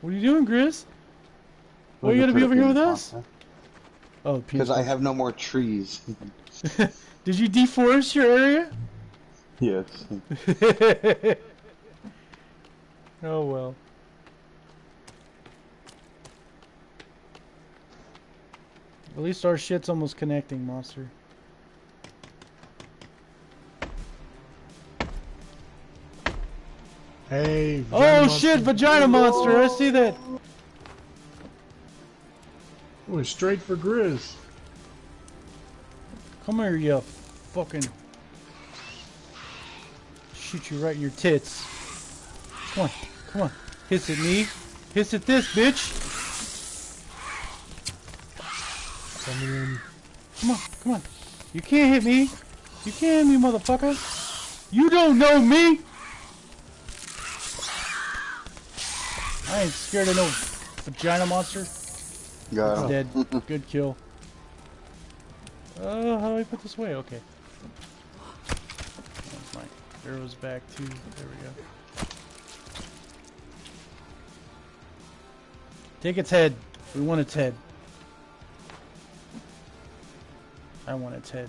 What are you doing, Grizz? Why are you gonna be over here with us? Oh, Because I have no more trees. Did you deforest your area? yes. oh well. At least our shit's almost connecting, monster. Hey. Oh monster. shit, vagina monster! I see that. Went straight for Grizz. Come here, you fucking. Shoot you right in your tits. Come on, come on. Hiss at me. Hiss at this, bitch. In. Come on, come on. You can't hit me. You can't hit me, motherfucker. You don't know me. I ain't scared of no vagina monster. Got It's him. dead. Good kill. Uh, how do I put this away? Okay. That's my arrows back too. There we go. Take its head. We want its head. I want its head.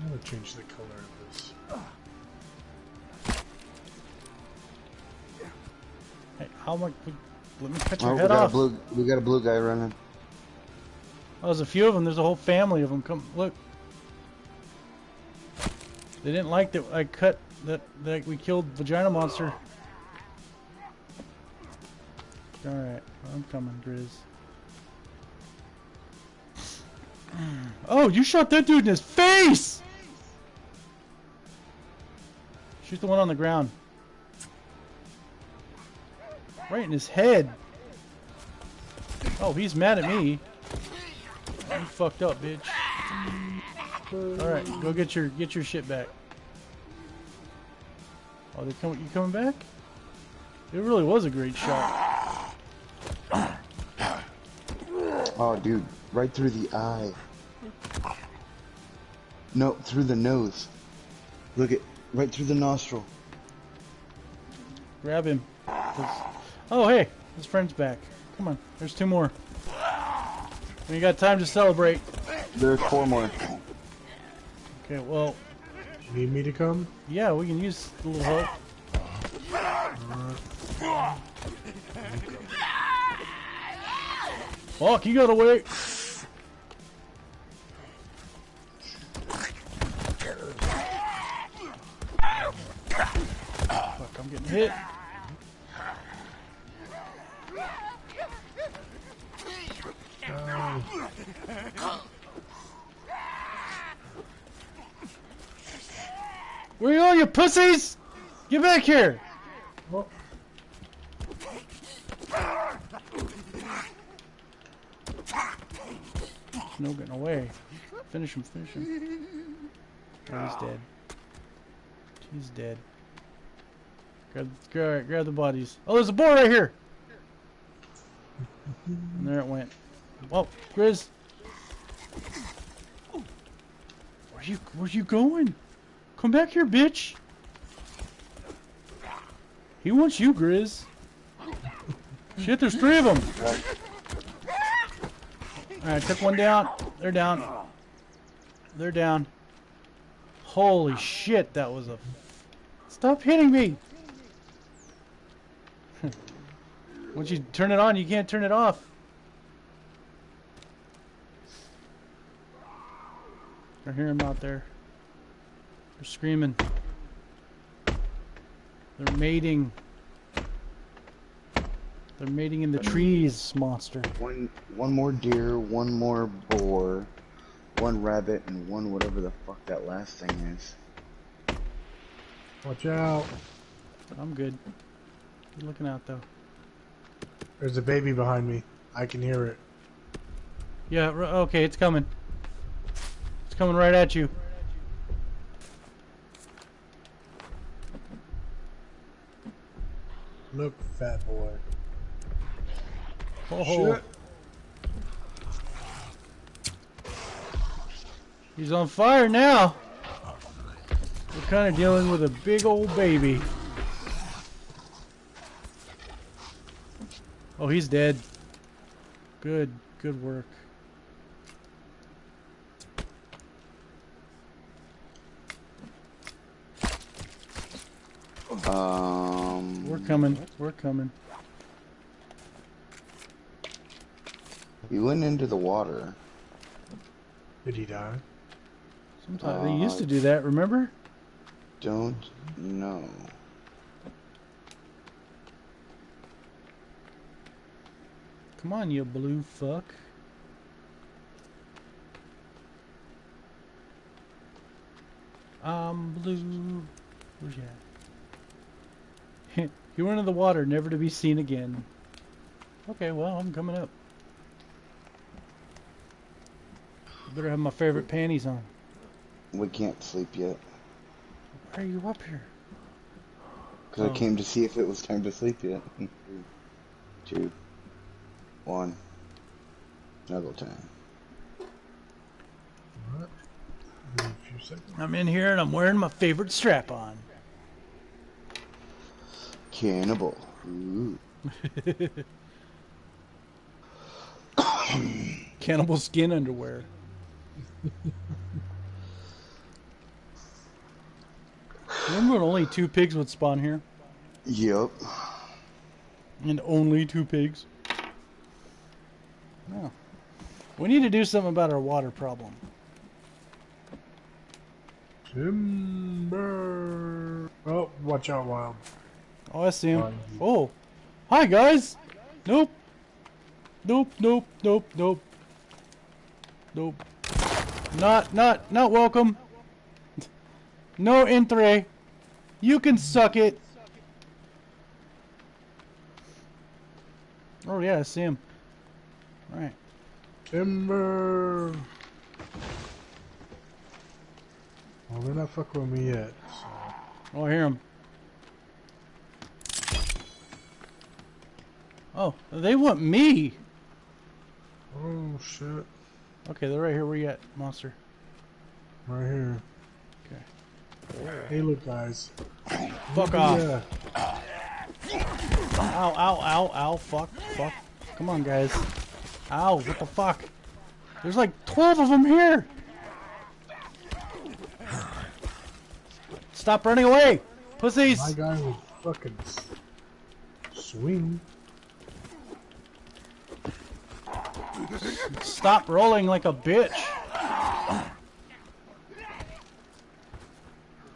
I'm gonna change the color of this. Hey, how much? Let me cut your Oh, we head got a off. blue. We got a blue guy running. Oh, there's a few of them. There's a whole family of them. Come look. They didn't like that I cut that that we killed vagina monster. All right, I'm coming, Grizz. Oh, you shot that dude in his face! Shoot the one on the ground. Right in his head. Oh, he's mad at me. You fucked up, bitch. All right, go get your get your shit back. Oh, they come. You coming back? It really was a great shot. Oh, dude, right through the eye. No, through the nose. Look at right through the nostril. Grab him. 'Cause- Oh, hey, his friend's back. Come on, there's two more. We got time to celebrate. There's four more. Okay, well, You need me to come? yeah, we can use a little help. Fuck, you gotta wait. Back here! No getting away. Finish him, finish him. Oh, he's dead. He's dead. Grab, grab, grab the bodies. Oh, there's a boar right here! And there it went. Oh, Grizz! Where you, where you going? Come back here, bitch! He wants you, Grizz. Shit, there's three of them. Alright, took one down. They're down. They're down. Holy shit, that was a... Stop hitting me! Once you turn it on, you can't turn it off. I hear them out there. They're screaming. They're mating. They're mating in the trees, monster. One, one more deer, one more boar, one rabbit, and one whatever the fuck that last thing is. Watch out. I'm good. Good looking out though. There's a baby behind me. I can hear it. Yeah, okay, it's coming. It's coming right at you. Look, fat boy. Oh, Shit. he's on fire now. We're kind of dealing with a big old baby. Oh, he's dead. Good, good work. Um. We're coming. We're coming. We went into the water. Did he die? Sometimes they used to uh, do that. Remember? Don't know. Come on, you blue fuck. I'm blue. Where's he at? he went in the water, never to be seen again. Okay, well, I'm coming up. Better have my favorite panties on. We can't sleep yet. Why are you up here? Because Oh. I came to see if it was time to sleep yet. Three, two, one. Snuggle time. Alright. A few seconds. I'm in here and I'm wearing my favorite strap on. Cannibal. Ooh. Cannibal skin underwear. Remember when only two pigs would spawn here? Yep. And only two pigs? No. We need to do something about our water problem. Timber. Oh, watch out, wild. Oh, I see him. Oh. Hi, guys! Nope. Nope, nope, nope, nope. Nope. Not, not, not welcome. No entre. You can suck it. Oh, yeah, I see him. Alright. Timber. Well, they're not fucking with me yet. So. Oh, I hear him. Oh, they want me. Oh shit! Okay, they're right here. Where you at, monster? Right here. Okay. Hey, look, guys. Fuck off. Yeah. Ow, ow, ow, ow, fuck, fuck. Come on, guys. Ow, what the fuck? There's like 12 of them here! Stop running away! Pussies! My guy will fucking swing. Stop rolling like a bitch!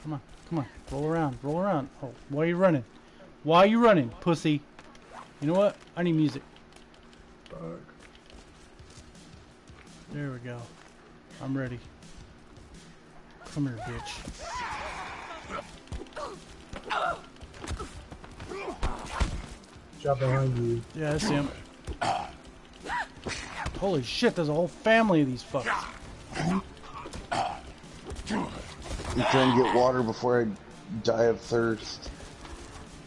Come on, come on. Roll around, roll around. Oh, why are you running? Why are you running, pussy? You know what? I need music. Fuck. There we go. I'm ready. Come here, bitch. Shot behind you. Yeah, I see him. Holy shit, there's a whole family of these fucks. I'm trying to get water before I die of thirst.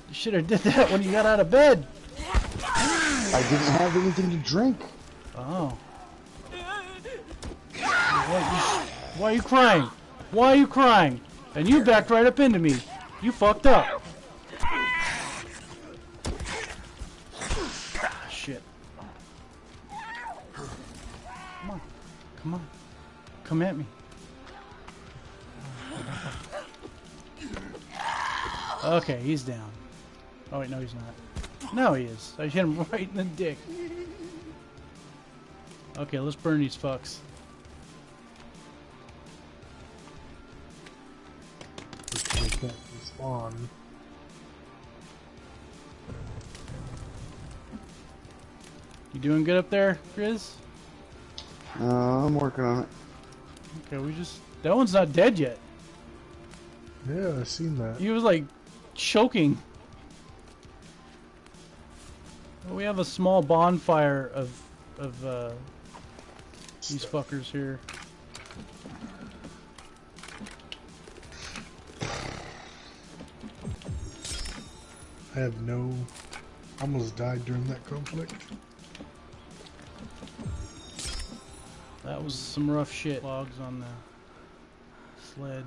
You should have did that when you got out of bed. I didn't have anything to drink. Oh. Why, you, why are you crying? Why are you crying? And you backed right up into me. You fucked up. Ah, shit. Come on. Come at me. Okay, he's down. Oh wait, no he's not. No he is. I hit him right in the dick. Okay, let's burn these fucks. They can't respawn. You doing good up there, Grizz? Uh, I'm working on it. Okay, we just... That one's not dead yet. Yeah, I seen that. He was like choking. We have a small bonfire of of uh, these fuckers here. I have no. Almost died during that conflict. That was some rough shit. Logs on the sled.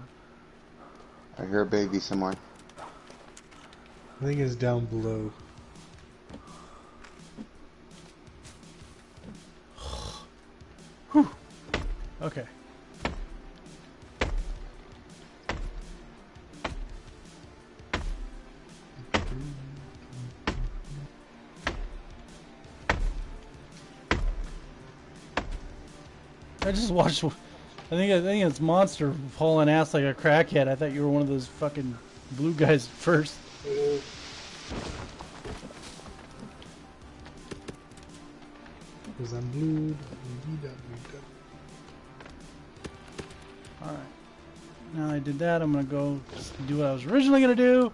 I hear a baby somewhere. I think it's down below. I just watched. I think I think it's Monster hauling ass like a crackhead. I thought you were one of those fucking blue guys first. Because I'm blue. Alright. Now I did that, I'm gonna go do what I was originally gonna do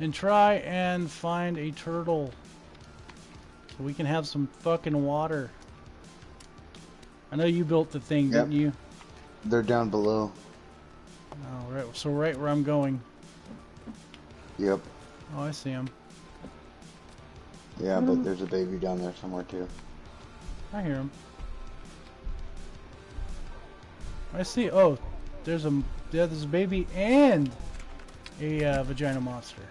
and try and find a turtle. So we can have some fucking water. I know you built the thing, Yep. didn't you? They're down below. Oh, right. So right where I'm going. Yep. Oh, I see him. Yeah, but there's a baby down there somewhere too. I hear him. I see. Oh, there's a yeah, there's a baby and a uh, vagina monster.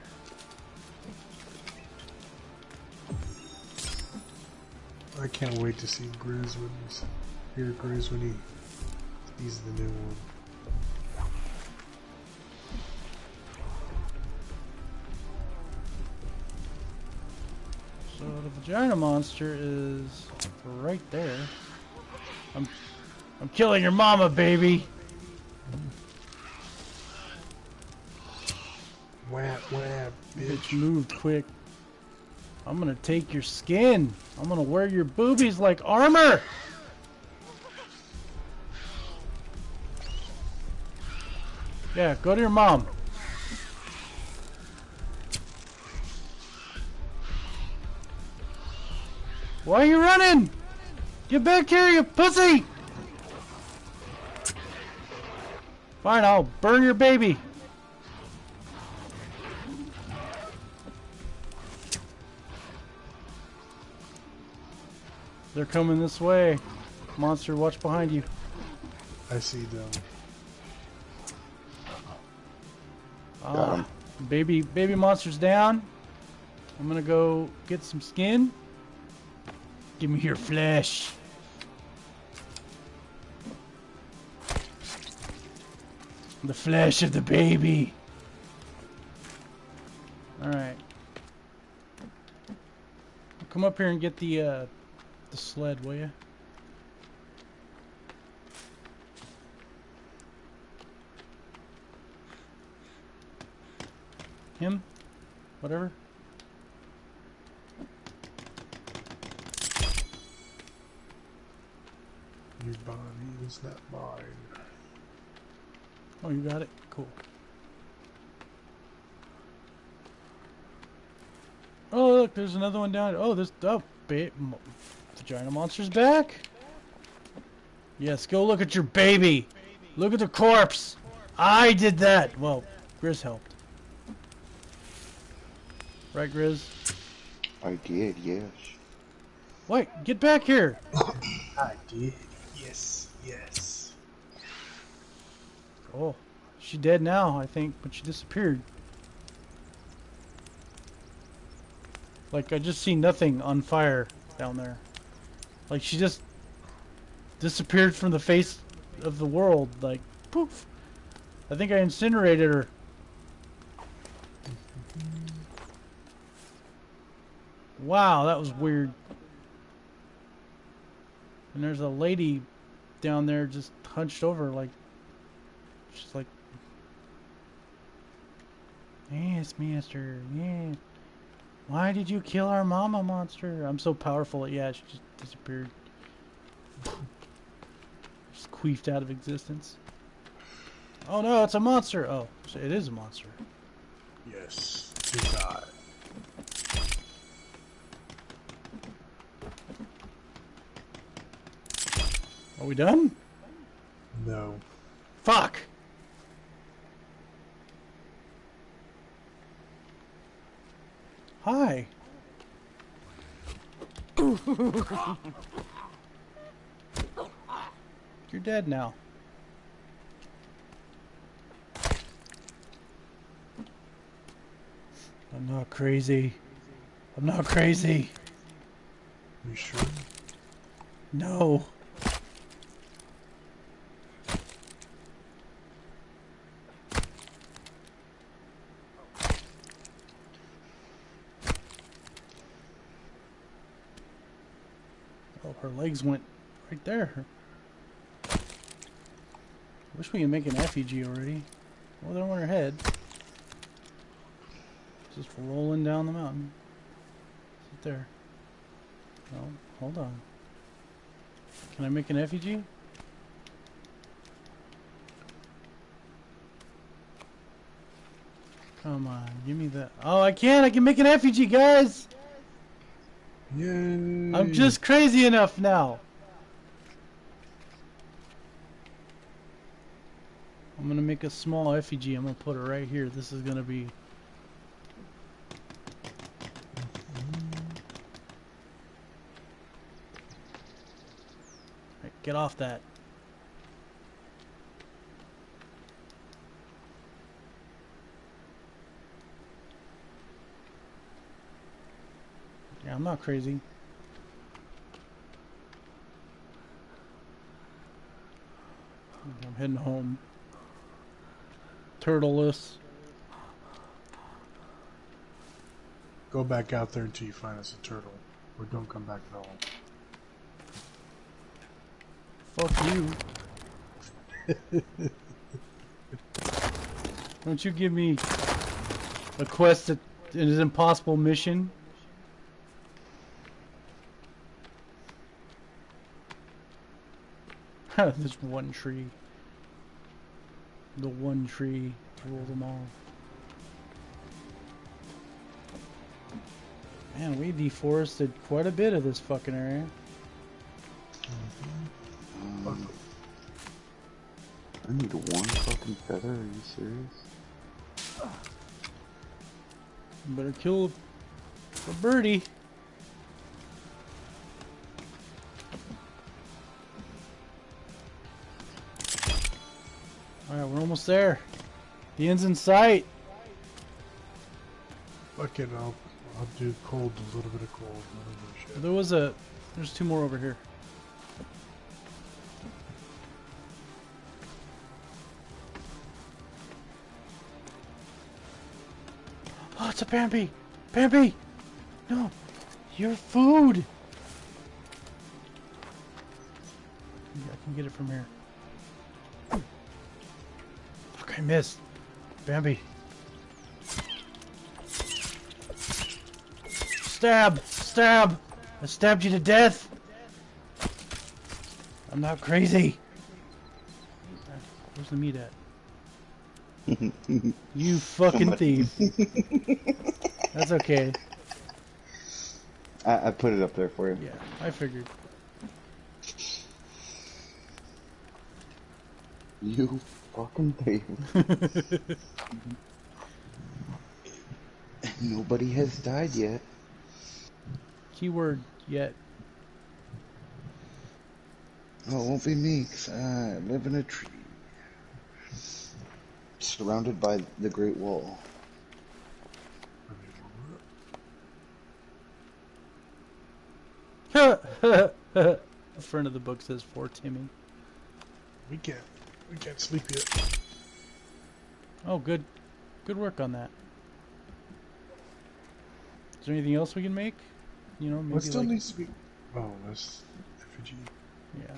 I can't wait to see Grizz when he's hear Grizz when he he's the new one. So the vagina monster is right there. I'm I'm killing your mama, baby. Whap whap, Bitch bitch. moved quick. I'm gonna take your skin. I'm gonna wear your boobies like armor. Yeah, go to your mom. Why are you running? Get back here, you pussy! Fine, I'll burn your baby. They're coming this way. Monster, watch behind you. I see them. Got Ah, him. baby, baby monster's down. I'm gonna go get some skin. Give me your flesh. The flesh of the baby. All right. Come up here and get the uh, the sled, will you? Him? Whatever. Your body is not mine. Oh, you got it? Cool. Oh, look, there's another one down. Oh, there's oh, ba- mo- vagina monster's back. Yes, go look at your baby. Look at the corpse. I did that. Well, Grizz helped. Right, Grizz? I did, yes. What? get back here. I did. Yes, yes. Oh, she dead now, I think, but she disappeared. Like I just see nothing on fire down there. Like she just disappeared from the face of the world. Like poof. I think I incinerated her. Wow, that was weird. And there's a lady down there just hunched over like She's like, Yes, master, yes. Why did you kill our mama monster? I'm so powerful. Yeah, she just disappeared. just queefed out of existence. Oh no, it's a monster. Oh, it is a monster. Yes. You die. Are we done? No. Fuck! Hi. You're dead now. I'm not crazy. I'm not crazy. You sure? No. Oh, her legs went right there. Wish we could make an effigy already. Well, they're on her head. Just rolling down the mountain. Sit there. No, hold on. Can I make an effigy? Come on, give me that. Oh, I can! I can make an effigy, guys! Yay! I'm just crazy enough now. I'm gonna make a small effigy. I'm gonna put it right here. This is gonna be. Right, get off that. I'm not crazy. I'm heading home. Turtleless. Go back out there until you find us a turtle. Or don't come back at all. Fuck you. Don't you give me a quest that is an impossible mission? There's one tree. The one tree to rule them all. Man, we deforested quite a bit of this fucking area. Um, I need one fucking feather. Are you serious? Better kill the birdie. There. The end's in sight. Fuck it, I'll, I'll do cold, a little bit of cold. There was a. There's two more over here. Oh, it's a Bambi! Bambi! No! Your food! Yeah, I can get it from here. I missed. Bambi. Stab! Stab! I stabbed you to death! I'm not crazy! Where's the meat at? you fucking thief. That's okay. I, I put it up there for you. Yeah, I figured. You fucking thief. Nobody has died yet. Keyword yet. Oh, it won't be me, 'cause I live in a tree. Surrounded by the Great Wall. the front of the book says for Timmy. We can't, we can't sleep yet. Oh, good. Good work on that. Is there anything else we can make? You know, maybe What still like, needs to be? Oh, that's effigy. yeah.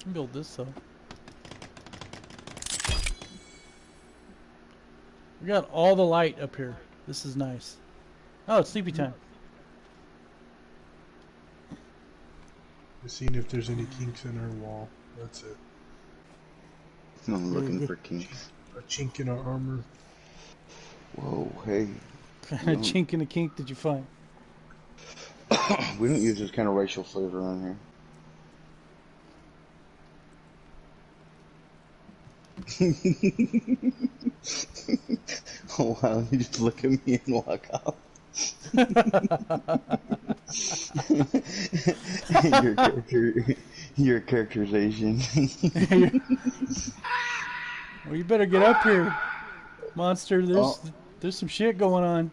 Can build this though. We got all the light up here. This is nice. Oh, it's sleepy time. Just seeing if there's any kinks in our wall. That's it. I'm looking mm-hmm. for kinks. A chink in our armor. Whoa, hey. What kind of chink in the kink did you find? We don't use this kind of racial flavor around here. oh wow, you just look at me and walk off. your character, your characterization. well, you better get up here, monster. There's Oh. there's some shit going on.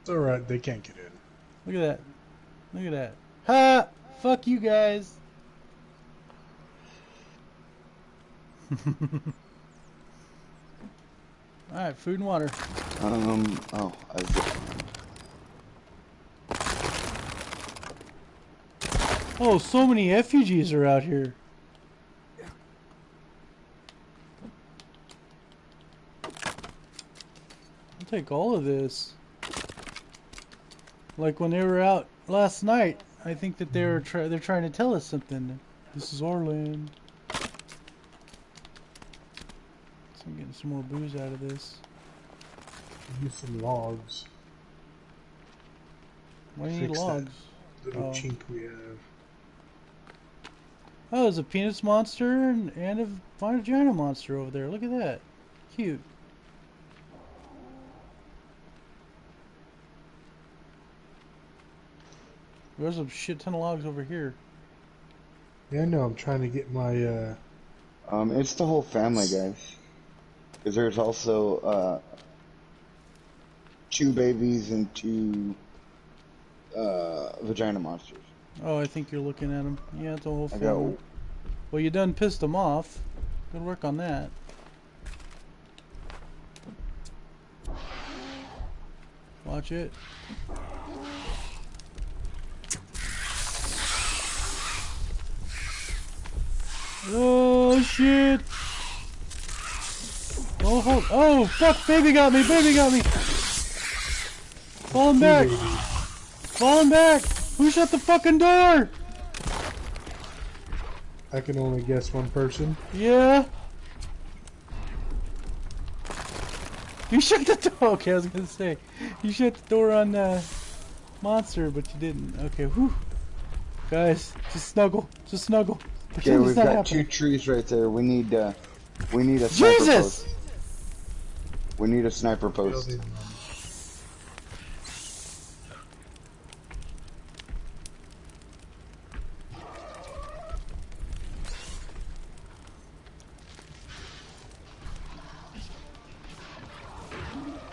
It's alright, they can't get in. Look at that. Look at that. Ha! Fuck you guys. Alright, food and water. um. Oh, I was, Oh, so many refugees are out here. I'll take all of this. Like when they were out last night, I think that they were try they're trying to tell us something. This is our land. So I'm getting some more booze out of this. Use some logs. Why do you need that. logs? Little Oh. chink we have. Oh, there's a penis monster and, and a vagina monster over there. Look at that. Cute. There's a shit ton of logs over here. Yeah, I know. I'm trying to get my. uh um. It's the whole family, guys. Because there's also uh, two babies and two uh, vagina monsters. Oh, I think you're looking at them. Yeah, it's a whole I family. got Well, you done pissed them off. Good work on that. Watch it. Oh shit! Oh, hold, oh fuck! Baby got me! Baby got me! Falling back! baby. Falling back! Who shut the fucking door? I can only guess one person. Yeah. You shut the door. Okay, I was gonna say, you shut the door on the monster, but you didn't. Okay, whew. Guys, just snuggle, just snuggle. Okay, Pretend it's we've not got two trees right there. We need uh, we need a sniper post- Jesus! post. We need a sniper post.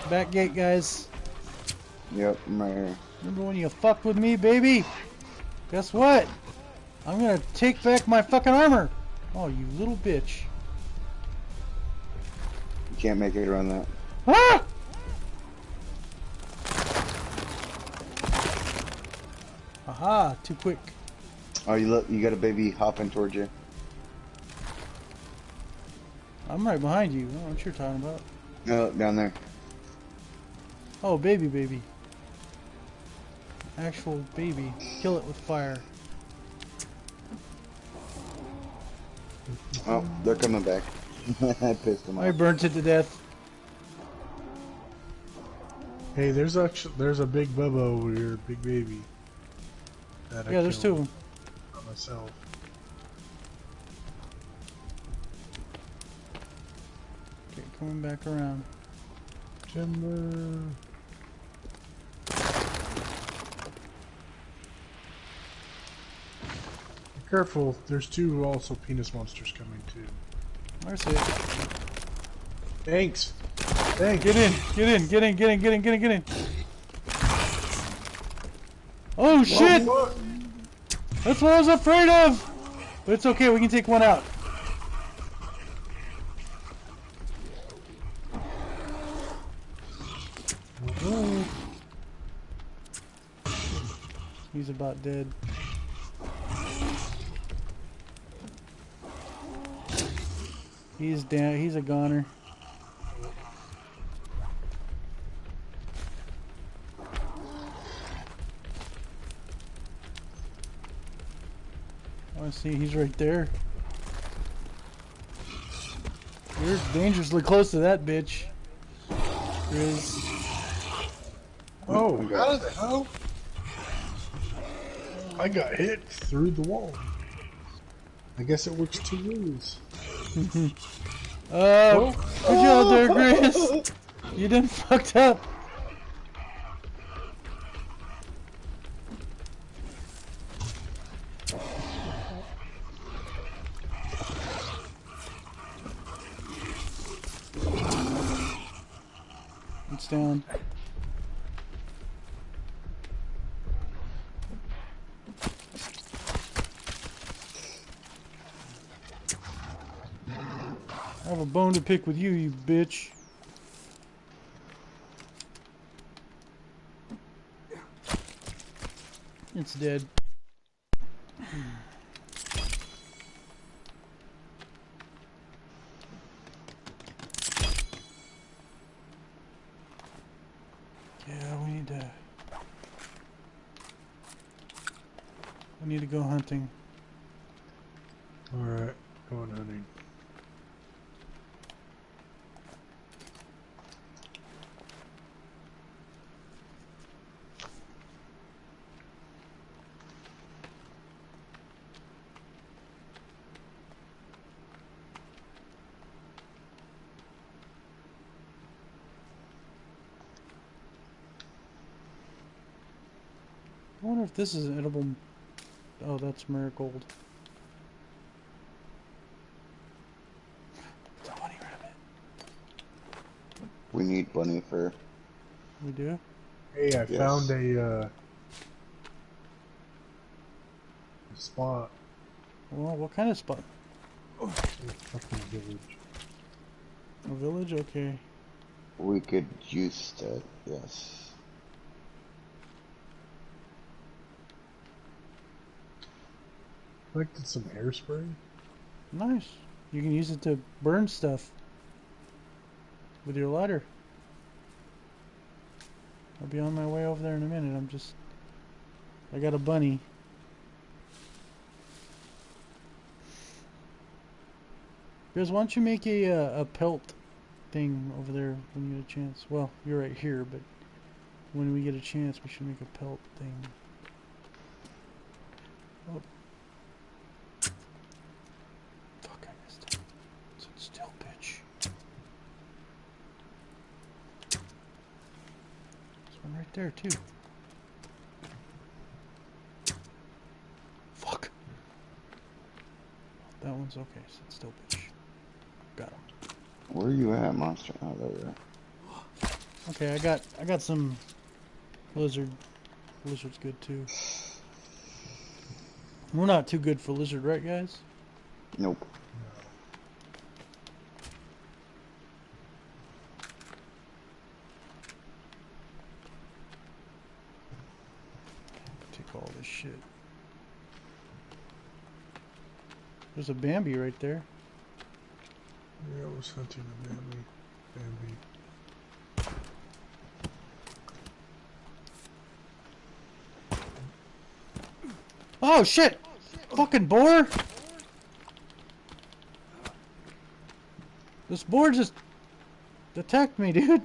Back gate, guys. Yep, I'm right here. Remember when you fucked with me, baby? Guess what? I'm gonna take back my fucking armor. Oh, you little bitch. You can't make it around that. Ah! Aha, too quick. Oh, you look, you got a baby hopping towards you. I'm right behind you. I don't know what you're talking about. No, down there. Oh, baby, baby. Actual baby. Kill it with fire. Oh, they're coming back. I pissed them off. I burnt it to death. Hey, there's actually there's a big bubba over here, big baby. that I Yeah, there's two of them. by Myself. Okay, coming back around. Timber. Careful, there's two also penis monsters coming too. Where's it? Thanks. Hey, get in, get in, get in, get in, get in, get in, get in. Oh shit! That's what I was afraid of! But it's okay, we can take one out. He's about dead. He's down, he's a goner. Oh, I see, he's right there. You're dangerously close to that bitch. Grizz. Oh, how the hell? I got hit through the wall. I guess it works two ways oh, oh. good job there, Grace. You done oh. fucked up. It's down. Bone to pick with you, you bitch. It's dead. Yeah, we need to. We need to go hunting. Alright, going hunting. I wonder if this is an edible. Oh, that's marigold. It's a bunny rabbit. We need bunny fur. We do? Hey, I Yes. found a, uh, a spot Well, what kind of spot? in a fucking village. A village? Okay. We could use that, yes. Collected some hairspray. Nice. You can use it to burn stuff with your lighter. I'll be on my way over there in a minute. I'm just. I got a bunny. Guys, why don't you make a uh, a pelt thing over there when you get a chance? Well, you're right here, but when we get a chance, we should make a pelt thing. Oh. Fuck, I missed it. Sit still, bitch. There's one right there, too. Fuck. That one's okay. Sit still, bitch. Got him. Where are you at, monster? Oh, there you are. Okay, I got I got some lizard. Lizard's good too. We're not too good for lizard, right, guys? Nope. Take all this shit. There's a Bambi right there. Yeah, I was hunting a Bambi. Bambi. Oh shit! Fucking boar! This boar just attacked me, dude.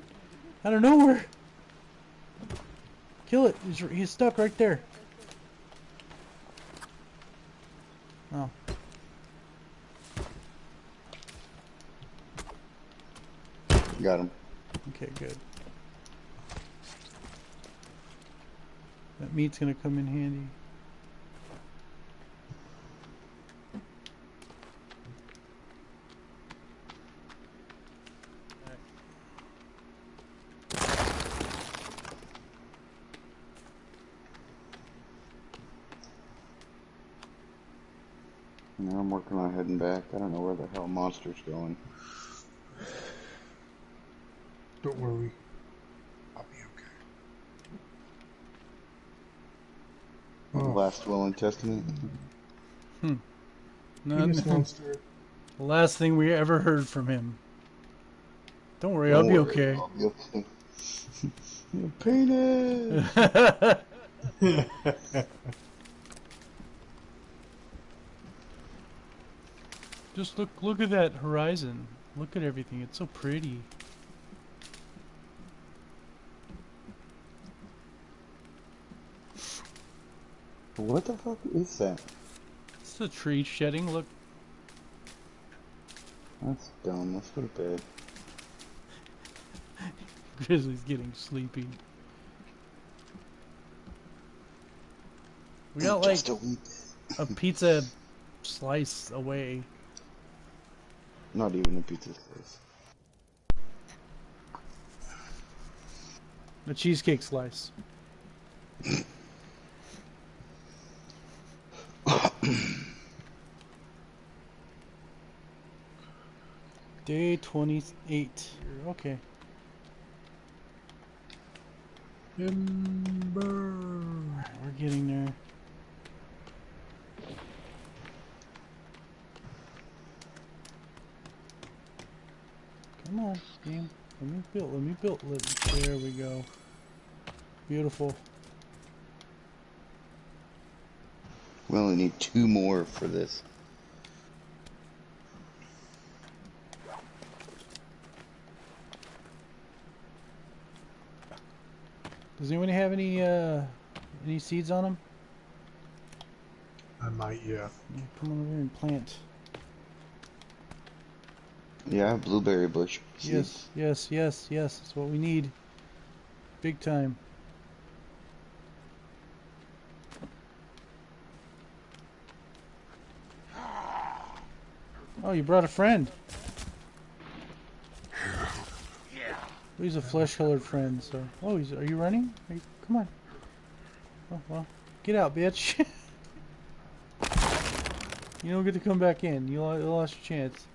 Out of nowhere. Kill it. He's, he's stuck right there. Oh. Got him. Okay, good. That meat's gonna come in handy. Now I'm working on heading back. I don't know where the hell monster's going. Don't worry. I'll be okay. Oh, Last will and testament. Hmm. No, penis no, monster. the last thing we ever heard from him. Don't worry, I'll Don't be okay. I'll be okay. Your penis. Just look look at that horizon. Look at everything. It's so pretty. What the fuck is that? It's the tree shedding. Look. That's dumb. Let's go to bed. Grizzly's getting sleepy. We got like a a pizza slice away. Not even a pizza slice. A cheesecake slice. Day 28. Okay. Ember. We're getting there. Come on, game. Let me build. Let me build. Let there we go. Beautiful. We only need two more for this. Does anyone have any uh any seeds on them? I might, yeah. Yeah, come on over here and plant. Yeah, blueberry bush. Yes, yes, yes, yes. That's what we need. Big time. Oh, you brought a friend. He's a flesh-colored friend, so... Oh, he's... Are you running? Are you... Come on. Oh, well. Get out, bitch. you don't get to come back in. You you lost your chance.